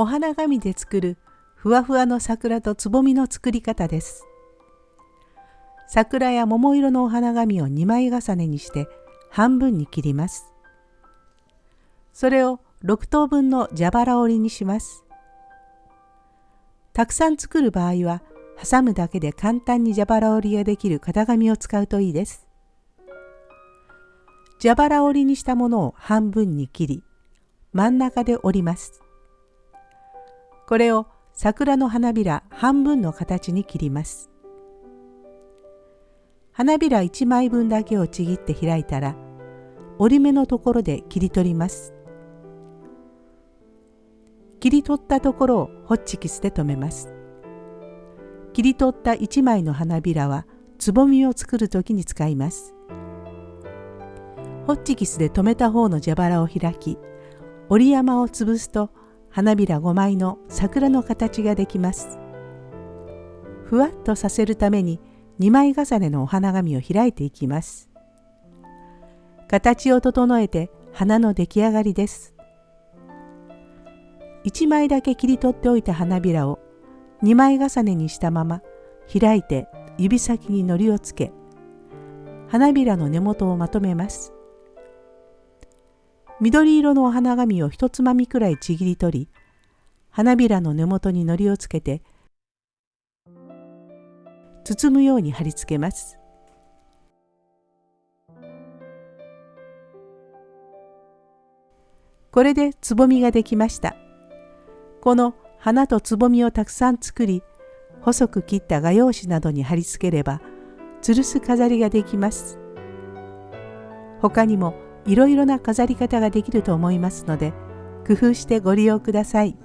お花紙で作るふわふわの桜とつぼみの作り方です。桜や桃色のお花紙を2枚重ねにして半分に切ります。それを6等分の蛇腹折りにします。たくさん作る場合は挟むだけで簡単に蛇腹折りができる型紙を使うといいです。蛇腹折りにしたものを半分に切り真ん中で折ります。これを桜の花びら半分の形に切ります。花びら1枚分だけをちぎって開いたら折り目のところで切り取ります。切り取ったところをホッチキスで留めます。切り取った1枚の花びらはつぼみを作る時に使います。ホッチキスで留めた方の蛇腹を開き折り山を潰すと花びら5枚の桜の形ができます。ふわっとさせるために2枚重ねのお花紙を開いていきます。形を整えて花の出来上がりです。1枚だけ切り取っておいた花びらを2枚重ねにしたまま開いて指先に糊をつけ花びらの根元をまとめます。緑色のお花紙を一つまみくらいちぎり取り花びらの根元に糊をつけて包むように貼り付けます。これでつぼみができました。この花とつぼみをたくさん作り細く切った画用紙などに貼り付ければ吊るす飾りができます。他にもいろいろな飾り方ができると思いますので工夫してご利用ください。